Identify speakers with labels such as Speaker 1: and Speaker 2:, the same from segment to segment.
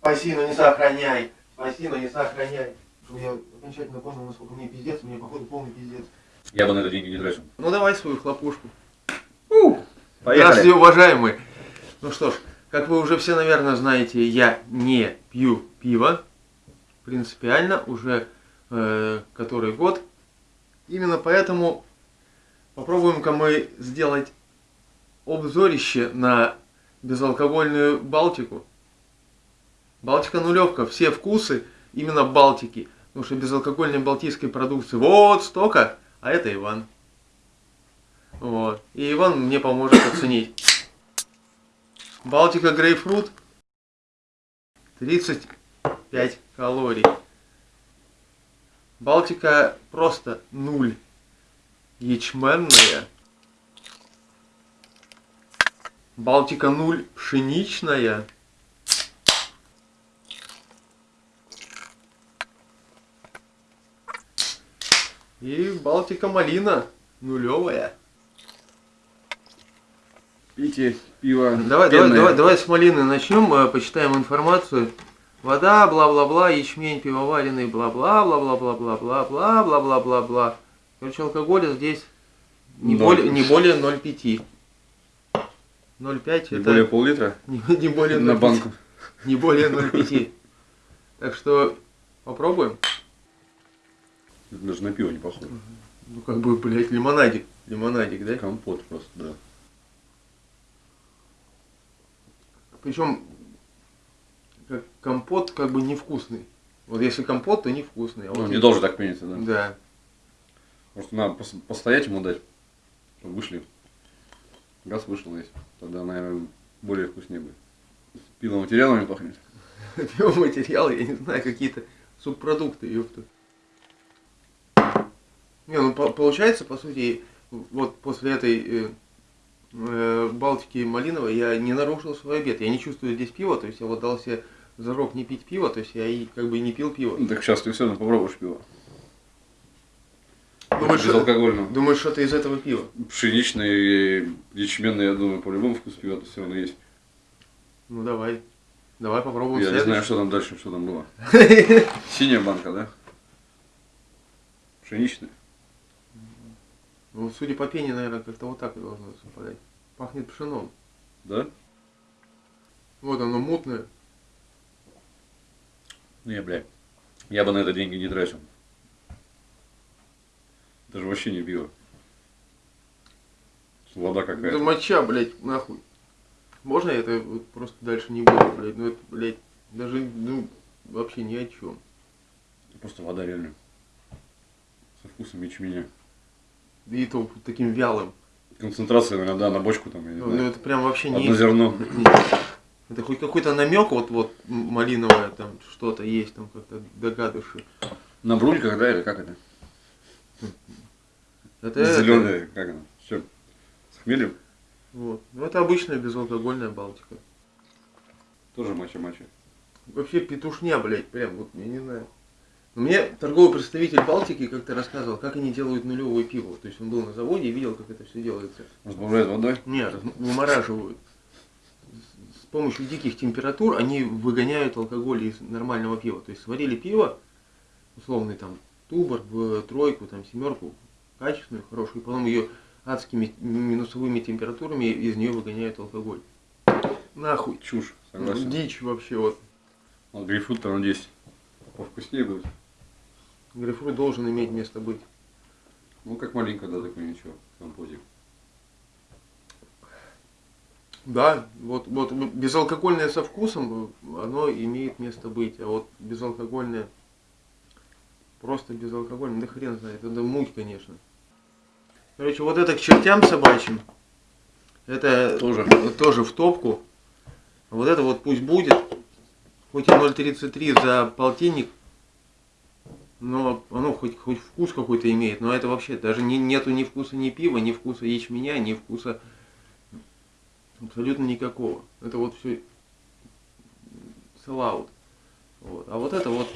Speaker 1: Спаси, но не сохраняй. Спаси, но не сохраняй. Чтобы я окончательно понял, насколько мне пиздец, мне походу полный пиздец.
Speaker 2: Я бы на это деньги не тратил.
Speaker 1: Ну давай свою хлопушку.
Speaker 2: Поехали.
Speaker 1: Здравствуйте, уважаемые. Ну что ж, как вы уже все, наверное, знаете, я не пью пиво. Принципиально уже э, который год. Именно поэтому попробуем-ка мы сделать обзорище на безалкогольную Балтику. Балтика нулевка, все вкусы именно Балтики. Потому что безалкогольной балтийской продукции вот столько, а это Иван. Вот. И Иван мне поможет оценить. Балтика грейпфрут 35 калорий. Балтика просто нуль. Ячменная. Балтика нуль пшеничная. И Балтика малина нулевая.
Speaker 2: Пейте пиво.
Speaker 1: Давай, давай,
Speaker 2: пенное.
Speaker 1: давай, давай с малины начнем, э, почитаем информацию. Вода, бла-бла-бла, ячмень пивоваренный, бла-бла, бла-бла-бла-бла-бла, бла-бла-бла-бла. Короче, алкоголя здесь не более, не более 0,5. 0,5
Speaker 2: Не
Speaker 1: это
Speaker 2: более пол-литра
Speaker 1: не, не более
Speaker 2: на
Speaker 1: 0,5.
Speaker 2: банку.
Speaker 1: Не более 0,5. Так что попробуем.
Speaker 2: Это даже на пиво не похоже.
Speaker 1: Ну как бы, блядь, лимонадик. Лимонадик, да?
Speaker 2: Компот просто, да.
Speaker 1: Причем как компот как бы невкусный. Вот если компот, то невкусный. А
Speaker 2: Ну,
Speaker 1: вот
Speaker 2: не
Speaker 1: если-
Speaker 2: должен так пениться, да.
Speaker 1: Да.
Speaker 2: Просто надо пос- постоять ему дать, чтобы вышли. Газ вышел весь. Тогда, наверное, более вкуснее будет. Пиломатериалами пахнет.
Speaker 1: Биоматериалы, я не знаю, какие-то субпродукты, ёпта. Не, ну по- получается, по сути, вот после этой э, э, Балтики малиновой я не нарушил свой обед. Я не чувствую здесь пива, то есть я вот дал себе зарок не пить пиво, то есть я и как бы и не пил пиво.
Speaker 2: Ну, так сейчас ты все равно попробуешь пиво.
Speaker 1: Думаешь,
Speaker 2: Безалкогольного.
Speaker 1: думаешь, что-то из этого пива?
Speaker 2: Пшеничный и ячменный, я думаю, по-любому вкус пива все равно есть.
Speaker 1: Ну давай. Давай попробуем
Speaker 2: Я не знаю,
Speaker 1: следующий.
Speaker 2: что там дальше, что там было. Синяя банка, да? Пшеничная.
Speaker 1: Ну, судя по пене, наверное, как-то вот так и должно совпадать. Пахнет пшеном.
Speaker 2: Да?
Speaker 1: Вот оно мутное.
Speaker 2: Не, бля. Я бы на это деньги не тратил. Даже вообще не пиво. Вода
Speaker 1: Да
Speaker 2: какая-то.
Speaker 1: моча, блядь, нахуй. Можно я это вот просто дальше не буду, блядь? Ну это, блядь, даже, ну, вообще ни о чем.
Speaker 2: Просто вода реально. Со вкусом ячменя.
Speaker 1: И то таким вялым.
Speaker 2: Концентрация, наверное, да, на бочку там,
Speaker 1: Ну,
Speaker 2: знаю.
Speaker 1: это прям вообще не...
Speaker 2: Одно зерно.
Speaker 1: Это хоть какой-то намек, вот, вот, малиновое там что-то есть, там как-то догадываешься.
Speaker 2: На брульках, да, или как это?
Speaker 1: Это, это-
Speaker 2: Зеленая, как она? Все. С хмелем?
Speaker 1: вот. Ну, это обычная безалкогольная Балтика.
Speaker 2: Тоже мача-мача.
Speaker 1: Вообще петушня, блядь, прям вот, я не знаю. Мне торговый представитель Балтики как-то рассказывал, как они делают нулевое пиво. То есть он был на заводе и видел, как это все делается.
Speaker 2: Разбавляют водой.
Speaker 1: Нет, вымораживают. С помощью диких температур они выгоняют алкоголь из нормального пива. То есть сварили пиво, условный там тубор, в тройку, там семерку, качественную, хорошую, и потом ее адскими минусовыми температурами из нее выгоняют алкоголь. Нахуй.
Speaker 2: Чушь, согласен.
Speaker 1: Дичь вообще вот.
Speaker 2: Вот грейпфрут там здесь повкуснее будет.
Speaker 1: Грейпфрут должен иметь место быть.
Speaker 2: Ну, как маленько, да, такой ничего, композик.
Speaker 1: Да, вот, вот безалкогольное со вкусом, оно имеет место быть, а вот безалкогольное, просто безалкогольное, да хрен знает, это муть, конечно. Короче, вот это к чертям собачьим, это
Speaker 2: Тоже.
Speaker 1: тоже в топку. А Вот это вот пусть будет, хоть и 0,33 за полтинник, но оно хоть, хоть вкус какой-то имеет, но это вообще даже не, нету ни вкуса ни пива, ни вкуса ячменя, ни вкуса абсолютно никакого. Это вот все селаут. Вот. А вот это вот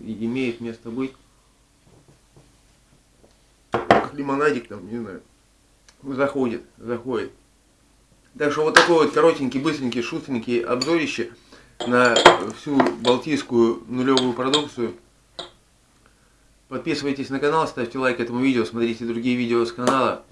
Speaker 1: имеет место быть. Как лимонадик там, не знаю. Заходит, заходит. Так что вот такой вот коротенький, быстренький, шустренький обзорище на всю балтийскую нулевую продукцию. Подписывайтесь на канал, ставьте лайк этому видео, смотрите другие видео с канала.